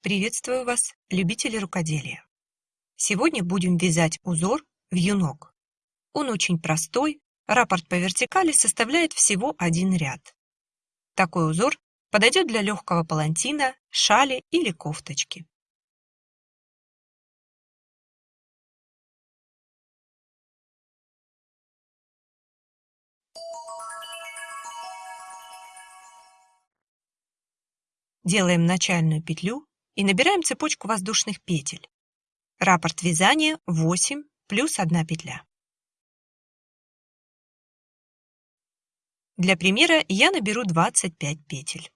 Приветствую вас, любители рукоделия! Сегодня будем вязать узор в юнок. Он очень простой, раппорт по вертикали составляет всего один ряд. Такой узор подойдет для легкого палантина, шали или кофточки. Делаем начальную петлю и набираем цепочку воздушных петель. Раппорт вязания 8 плюс 1 петля. Для примера я наберу 25 петель.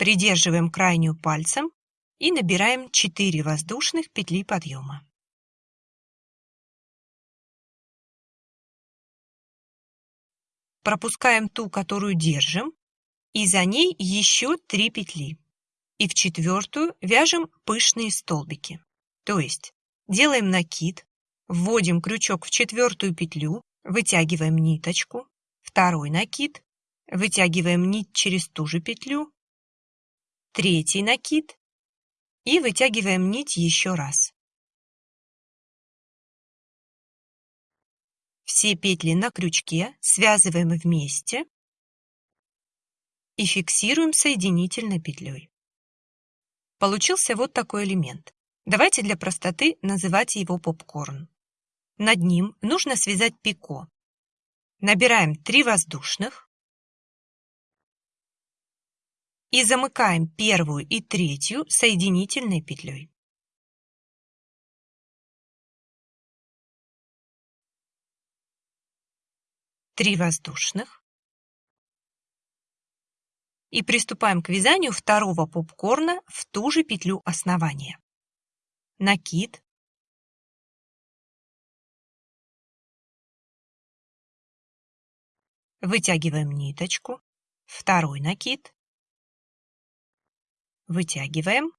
Придерживаем крайнюю пальцем и набираем 4 воздушных петли подъема. Пропускаем ту, которую держим, и за ней еще 3 петли. И в четвертую вяжем пышные столбики. То есть делаем накид, вводим крючок в четвертую петлю, вытягиваем ниточку, второй накид, вытягиваем нить через ту же петлю, третий накид и вытягиваем нить еще раз. Все петли на крючке связываем вместе и фиксируем соединительной петлей. Получился вот такой элемент. Давайте для простоты называть его попкорн. Над ним нужно связать пико. Набираем 3 воздушных, и замыкаем первую и третью соединительной петлей. Три воздушных. И приступаем к вязанию второго попкорна в ту же петлю основания. Накид. Вытягиваем ниточку. Второй накид вытягиваем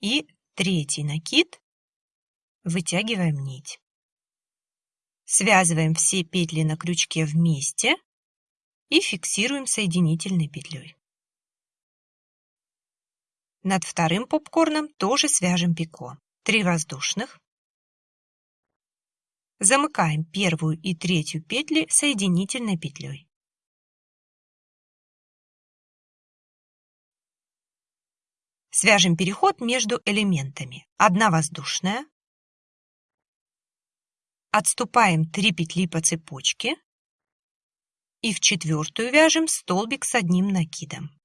и третий накид вытягиваем нить. Связываем все петли на крючке вместе и фиксируем соединительной петлей. Над вторым попкорном тоже свяжем пико. Три воздушных. Замыкаем первую и третью петли соединительной петлей. Свяжем переход между элементами. Одна воздушная. Отступаем 3 петли по цепочке. И в четвертую вяжем столбик с одним накидом.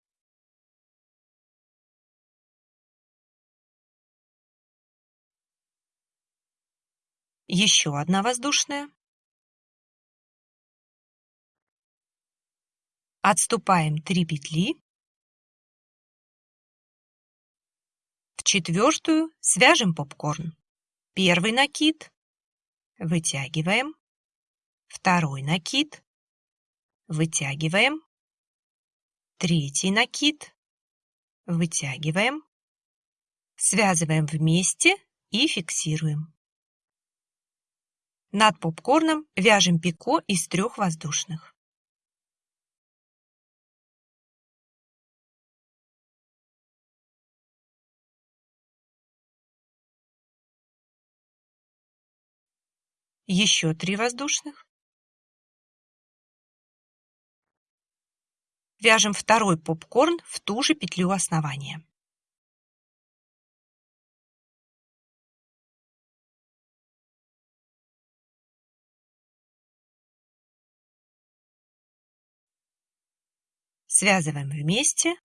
Еще одна воздушная. Отступаем 3 петли четвертую свяжем попкорн. Первый накид вытягиваем, второй накид вытягиваем, третий накид вытягиваем, связываем вместе и фиксируем. Над попкорном вяжем пико из трех воздушных. Еще три воздушных. Вяжем второй попкорн в ту же петлю основания. Связываем вместе,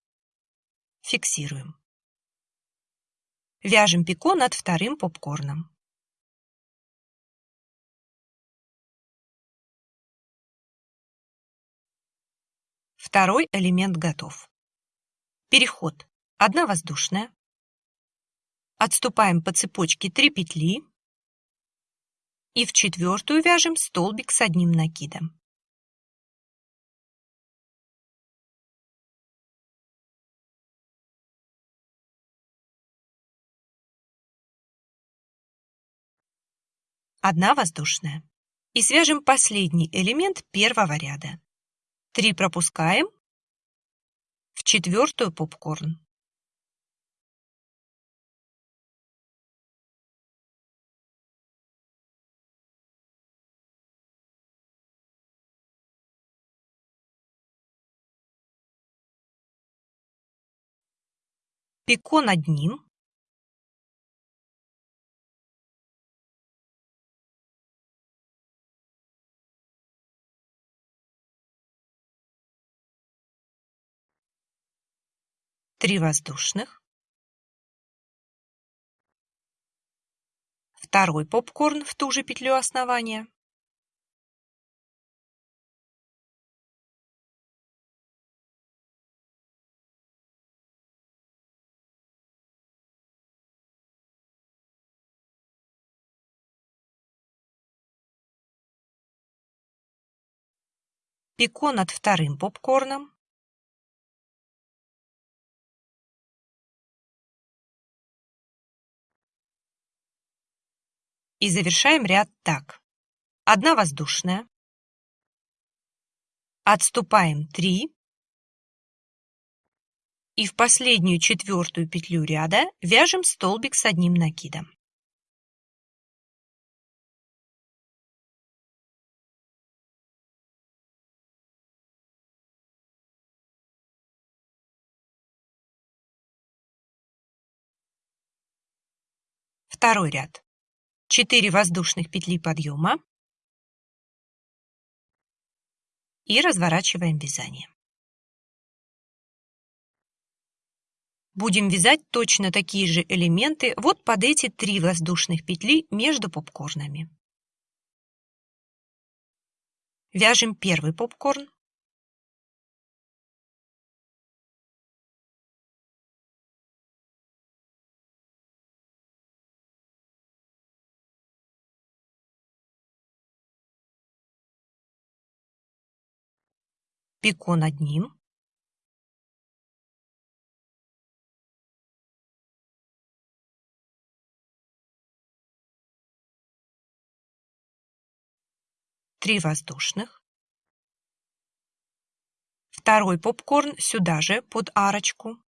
фиксируем. Вяжем пико над вторым попкорном. Второй элемент готов. Переход. Одна воздушная. Отступаем по цепочке 3 петли. И в четвертую вяжем столбик с одним накидом. Одна воздушная. И свяжем последний элемент первого ряда. 3 пропускаем в четвертую попкорн. Пико над ним. Три воздушных. Второй попкорн в ту же петлю основания. пико над вторым попкорном, и завершаем ряд так. Одна воздушная, отступаем 3 и в последнюю четвертую петлю ряда вяжем столбик с одним накидом. Второй ряд. 4 воздушных петли подъема и разворачиваем вязание. Будем вязать точно такие же элементы вот под эти три воздушных петли между попкорнами. Вяжем первый попкорн, пико над ним. Три воздушных. Второй попкорн сюда же, под арочку.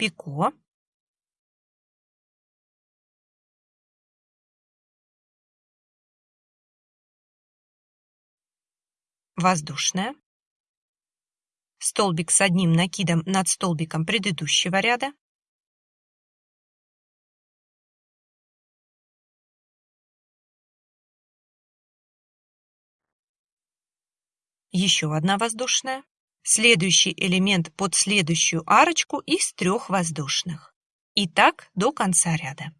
Пико. Воздушная, столбик с одним накидом над столбиком предыдущего ряда, еще одна воздушная, Следующий элемент под следующую арочку из трех воздушных. И так до конца ряда.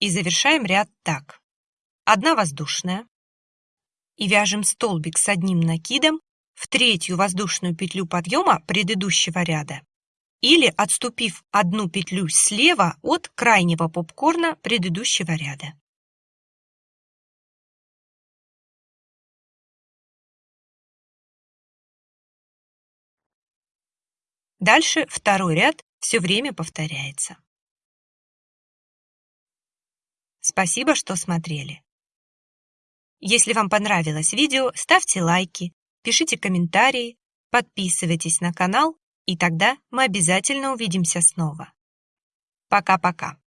И завершаем ряд так. Одна воздушная. И вяжем столбик с одним накидом в третью воздушную петлю подъема предыдущего ряда или отступив одну петлю слева от крайнего попкорна предыдущего ряда. Дальше второй ряд все время повторяется. Спасибо, что смотрели. Если вам понравилось видео, ставьте лайки, пишите комментарии, подписывайтесь на канал, и тогда мы обязательно увидимся снова. Пока-пока.